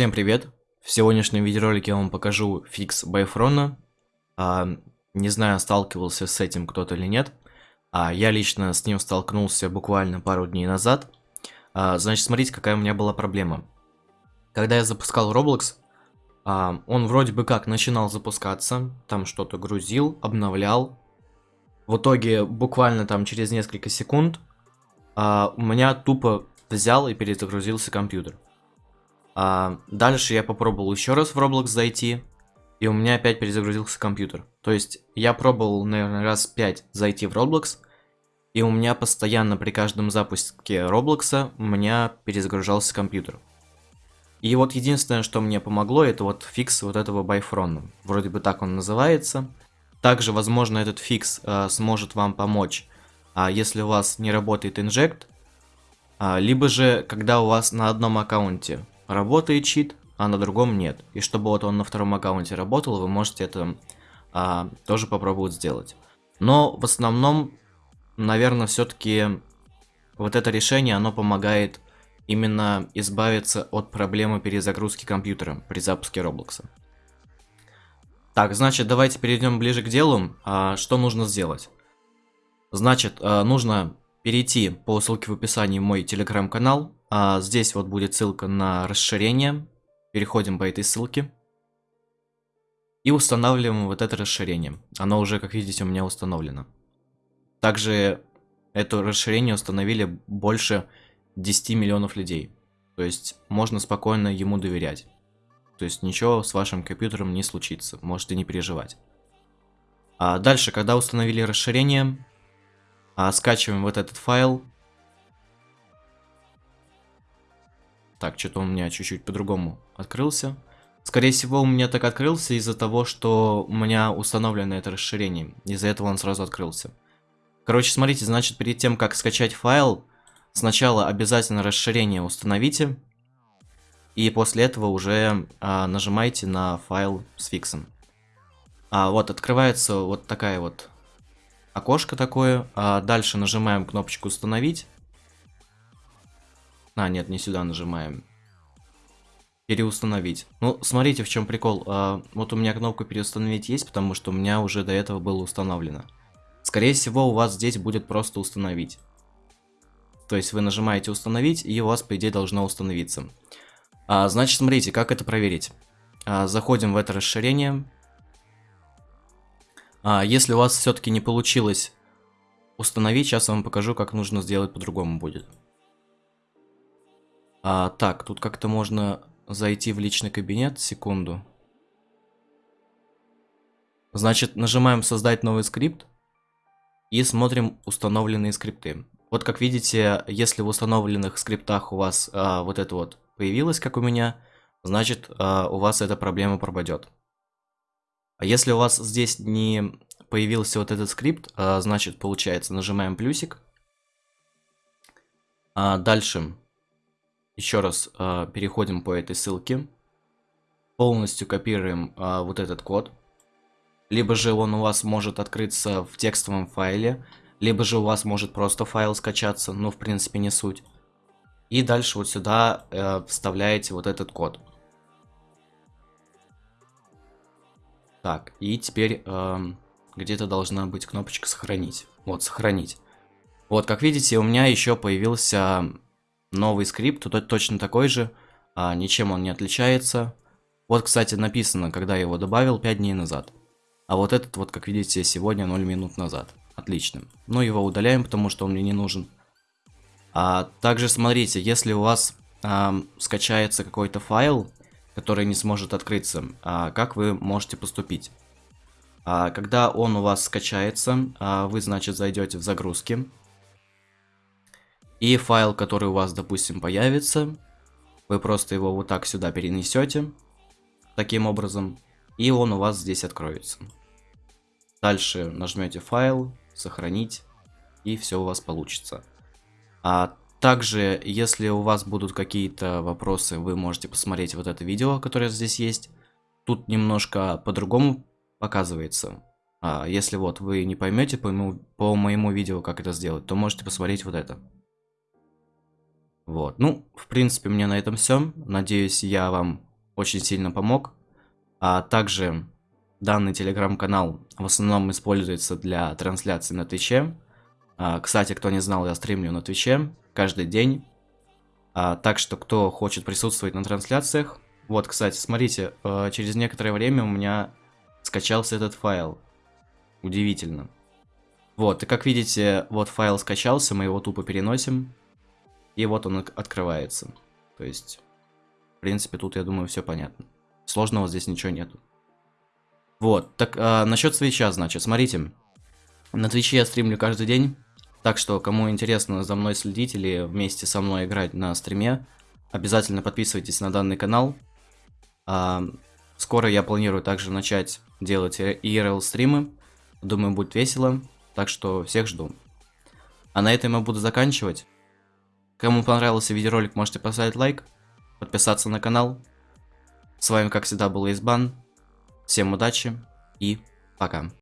Всем привет! В сегодняшнем видеоролике я вам покажу фикс Байфрона. А, не знаю, сталкивался с этим кто-то или нет. А, я лично с ним столкнулся буквально пару дней назад. А, значит, смотрите, какая у меня была проблема. Когда я запускал Roblox, а, он вроде бы как начинал запускаться, там что-то грузил, обновлял. В итоге, буквально там через несколько секунд, а, у меня тупо взял и перезагрузился компьютер. А, дальше я попробовал еще раз в Roblox зайти, и у меня опять перезагрузился компьютер. То есть я пробовал, наверное, раз 5 зайти в Roblox, и у меня постоянно при каждом запуске Roblox у меня перезагружался компьютер. И вот единственное, что мне помогло, это вот fix вот этого Byfron а. Вроде бы так он называется. Также, возможно, этот fix э, сможет вам помочь, а если у вас не работает инжект, а, либо же, когда у вас на одном аккаунте работает чит, а на другом нет. И чтобы вот он на втором аккаунте работал, вы можете это а, тоже попробовать сделать. Но в основном, наверное, все-таки вот это решение, оно помогает именно избавиться от проблемы перезагрузки компьютера при запуске Роблокса. Так, значит, давайте перейдем ближе к делу. А, что нужно сделать? Значит, а, нужно перейти по ссылке в описании в мой телеграм-канал. А, здесь вот будет ссылка на расширение. Переходим по этой ссылке. И устанавливаем вот это расширение. Оно уже, как видите, у меня установлено. Также это расширение установили больше 10 миллионов людей. То есть можно спокойно ему доверять. То есть ничего с вашим компьютером не случится, можете не переживать. А дальше, когда установили расширение, а, скачиваем вот этот файл. Так, что-то у меня чуть-чуть по-другому открылся. Скорее всего, у меня так открылся из-за того, что у меня установлено это расширение. Из-за этого он сразу открылся. Короче, смотрите, значит, перед тем, как скачать файл, сначала обязательно расширение установите. И после этого уже а, нажимайте на файл с фиксом. А, вот, открывается вот такая вот окошко такое. А, дальше нажимаем кнопочку установить. А, нет, не сюда нажимаем. Переустановить. Ну, смотрите, в чем прикол. А, вот у меня кнопка переустановить есть, потому что у меня уже до этого было установлено. Скорее всего, у вас здесь будет просто установить. То есть вы нажимаете установить, и у вас, по идее, должно установиться. А, значит, смотрите, как это проверить. А, заходим в это расширение. А, если у вас все-таки не получилось установить, сейчас я вам покажу, как нужно сделать по-другому будет. А, так, тут как-то можно зайти в личный кабинет, секунду. Значит, нажимаем создать новый скрипт и смотрим установленные скрипты. Вот как видите, если в установленных скриптах у вас а, вот это вот появилось, как у меня, значит а, у вас эта проблема пропадет. А если у вас здесь не появился вот этот скрипт, а, значит, получается, нажимаем плюсик. А дальше еще раз а, переходим по этой ссылке. Полностью копируем а, вот этот код. Либо же он у вас может открыться в текстовом файле, либо же у вас может просто файл скачаться, но в принципе не суть. И дальше вот сюда э, вставляете вот этот код. Так, и теперь э, где-то должна быть кнопочка сохранить. Вот, сохранить. Вот, как видите, у меня еще появился новый скрипт, тут точно такой же, а, ничем он не отличается. Вот, кстати, написано, когда я его добавил 5 дней назад. А вот этот вот, как видите, сегодня 0 минут назад. Отлично. Но его удаляем, потому что он мне не нужен. А также смотрите, если у вас а, скачается какой-то файл, который не сможет открыться, а, как вы можете поступить? А, когда он у вас скачается, а, вы, значит, зайдете в загрузки. И файл, который у вас, допустим, появится, вы просто его вот так сюда перенесете, таким образом, и он у вас здесь откроется. Дальше нажмете файл, сохранить, и все у вас получится. А также, если у вас будут какие-то вопросы, вы можете посмотреть вот это видео, которое здесь есть. Тут немножко по-другому показывается. А, если вот вы не поймете по моему, по моему видео, как это сделать, то можете посмотреть вот это. Вот, ну, в принципе, меня на этом все. Надеюсь, я вам очень сильно помог. А также данный телеграм-канал в основном используется для трансляции на Твиче. А, кстати, кто не знал, я стримлю на Твиче каждый день. А, так что, кто хочет присутствовать на трансляциях... Вот, кстати, смотрите, э, через некоторое время у меня скачался этот файл. Удивительно. Вот, и как видите, вот файл скачался, мы его тупо переносим. И вот он открывается. То есть, в принципе, тут, я думаю, все понятно. Сложного здесь ничего нету. Вот, так, а, насчет свеча, значит, смотрите. На Твиче я стримлю каждый день. Так что, кому интересно за мной следить или вместе со мной играть на стриме, обязательно подписывайтесь на данный канал. А, скоро я планирую также начать делать IRL стримы. Думаю, будет весело. Так что всех жду. А на этом я буду заканчивать. Кому понравился видеоролик, можете поставить лайк, подписаться на канал. С вами, как всегда, был Избан. Всем удачи и пока.